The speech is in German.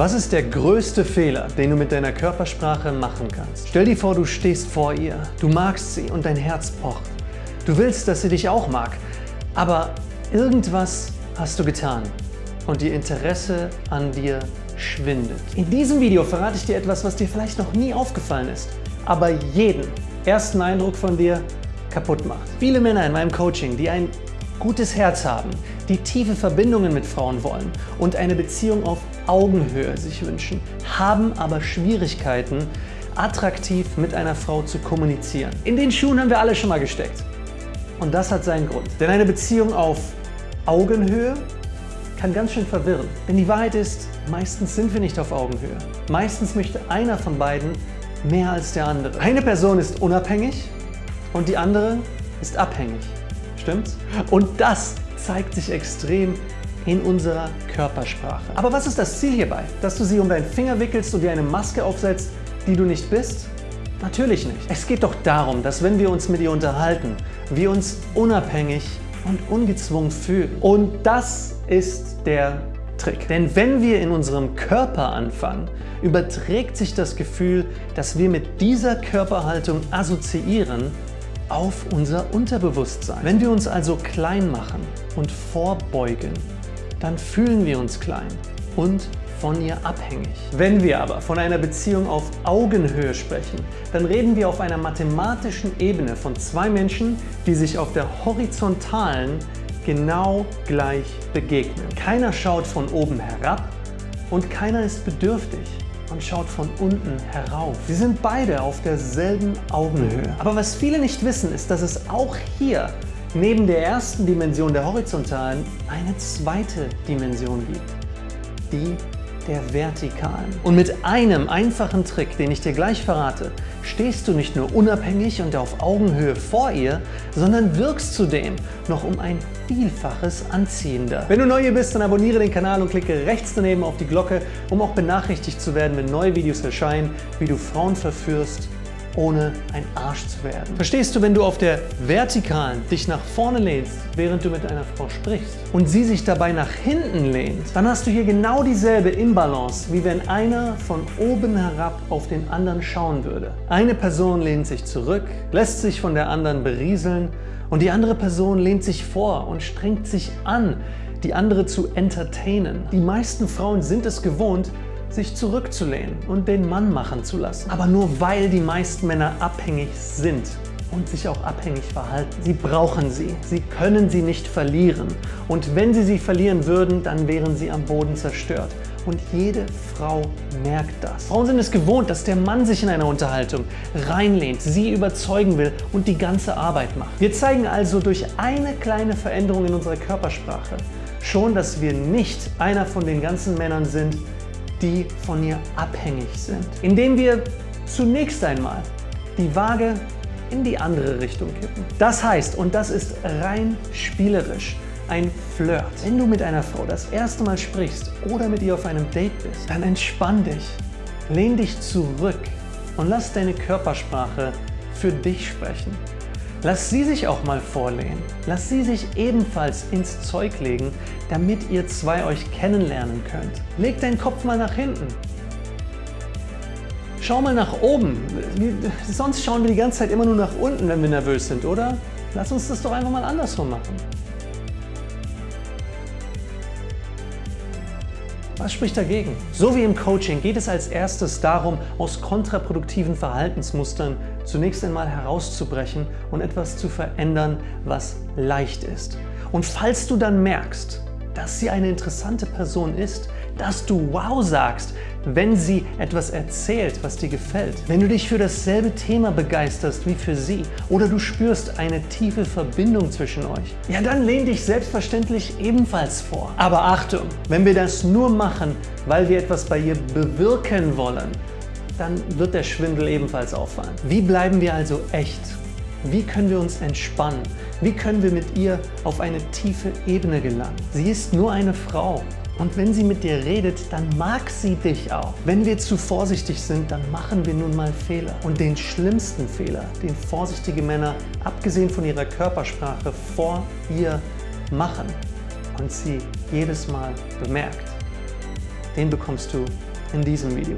Was ist der größte Fehler, den du mit deiner Körpersprache machen kannst? Stell dir vor, du stehst vor ihr, du magst sie und dein Herz pocht. Du willst, dass sie dich auch mag, aber irgendwas hast du getan und ihr Interesse an dir schwindet. In diesem Video verrate ich dir etwas, was dir vielleicht noch nie aufgefallen ist, aber jeden ersten Eindruck von dir kaputt macht. Viele Männer in meinem Coaching, die ein gutes Herz haben, die tiefe Verbindungen mit Frauen wollen und eine Beziehung auf Augenhöhe sich wünschen, haben aber Schwierigkeiten, attraktiv mit einer Frau zu kommunizieren. In den Schuhen haben wir alle schon mal gesteckt. Und das hat seinen Grund. Denn eine Beziehung auf Augenhöhe kann ganz schön verwirren. Denn die Wahrheit ist, meistens sind wir nicht auf Augenhöhe. Meistens möchte einer von beiden mehr als der andere. Eine Person ist unabhängig und die andere ist abhängig. Stimmt's? Und das zeigt sich extrem in unserer Körpersprache. Aber was ist das Ziel hierbei? Dass du sie um deinen Finger wickelst und dir eine Maske aufsetzt, die du nicht bist? Natürlich nicht. Es geht doch darum, dass wenn wir uns mit ihr unterhalten, wir uns unabhängig und ungezwungen fühlen. Und das ist der Trick. Denn wenn wir in unserem Körper anfangen, überträgt sich das Gefühl, dass wir mit dieser Körperhaltung assoziieren, auf unser Unterbewusstsein. Wenn wir uns also klein machen und vorbeugen, dann fühlen wir uns klein und von ihr abhängig. Wenn wir aber von einer Beziehung auf Augenhöhe sprechen, dann reden wir auf einer mathematischen Ebene von zwei Menschen, die sich auf der horizontalen genau gleich begegnen. Keiner schaut von oben herab und keiner ist bedürftig und schaut von unten herauf. Sie sind beide auf derselben Augenhöhe. Aber was viele nicht wissen, ist, dass es auch hier neben der ersten Dimension der horizontalen eine zweite Dimension gibt, die der vertikalen. Und mit einem einfachen Trick, den ich dir gleich verrate, stehst du nicht nur unabhängig und auf Augenhöhe vor ihr, sondern wirkst zudem noch um ein Vielfaches anziehender. Wenn du neu hier bist, dann abonniere den Kanal und klicke rechts daneben auf die Glocke, um auch benachrichtigt zu werden, wenn neue Videos erscheinen, wie du Frauen verführst ohne ein Arsch zu werden. Verstehst du, wenn du auf der Vertikalen dich nach vorne lehnst, während du mit einer Frau sprichst und sie sich dabei nach hinten lehnt, dann hast du hier genau dieselbe Imbalance, wie wenn einer von oben herab auf den anderen schauen würde. Eine Person lehnt sich zurück, lässt sich von der anderen berieseln und die andere Person lehnt sich vor und strengt sich an, die andere zu entertainen. Die meisten Frauen sind es gewohnt, sich zurückzulehnen und den Mann machen zu lassen. Aber nur weil die meisten Männer abhängig sind und sich auch abhängig verhalten. Sie brauchen sie. Sie können sie nicht verlieren. Und wenn sie sie verlieren würden, dann wären sie am Boden zerstört. Und jede Frau merkt das. Frauen sind es gewohnt, dass der Mann sich in einer Unterhaltung reinlehnt, sie überzeugen will und die ganze Arbeit macht. Wir zeigen also durch eine kleine Veränderung in unserer Körpersprache schon, dass wir nicht einer von den ganzen Männern sind, die von ihr abhängig sind. Indem wir zunächst einmal die Waage in die andere Richtung kippen. Das heißt, und das ist rein spielerisch, ein Flirt. Wenn du mit einer Frau das erste Mal sprichst oder mit ihr auf einem Date bist, dann entspann dich, lehn dich zurück und lass deine Körpersprache für dich sprechen. Lass sie sich auch mal vorlehnen. Lass sie sich ebenfalls ins Zeug legen, damit ihr zwei euch kennenlernen könnt. Leg deinen Kopf mal nach hinten. Schau mal nach oben. Sonst schauen wir die ganze Zeit immer nur nach unten, wenn wir nervös sind, oder? Lass uns das doch einfach mal andersrum machen. Was spricht dagegen? So wie im Coaching geht es als erstes darum, aus kontraproduktiven Verhaltensmustern zunächst einmal herauszubrechen und etwas zu verändern, was leicht ist. Und falls du dann merkst, dass sie eine interessante Person ist, dass du Wow sagst, wenn sie etwas erzählt, was dir gefällt. Wenn du dich für dasselbe Thema begeisterst wie für sie oder du spürst eine tiefe Verbindung zwischen euch, ja dann lehn dich selbstverständlich ebenfalls vor. Aber Achtung, wenn wir das nur machen, weil wir etwas bei ihr bewirken wollen, dann wird der Schwindel ebenfalls auffallen. Wie bleiben wir also echt? Wie können wir uns entspannen? Wie können wir mit ihr auf eine tiefe Ebene gelangen? Sie ist nur eine Frau und wenn sie mit dir redet, dann mag sie dich auch. Wenn wir zu vorsichtig sind, dann machen wir nun mal Fehler. Und den schlimmsten Fehler, den vorsichtige Männer, abgesehen von ihrer Körpersprache, vor ihr machen und sie jedes Mal bemerkt, den bekommst du in diesem Video.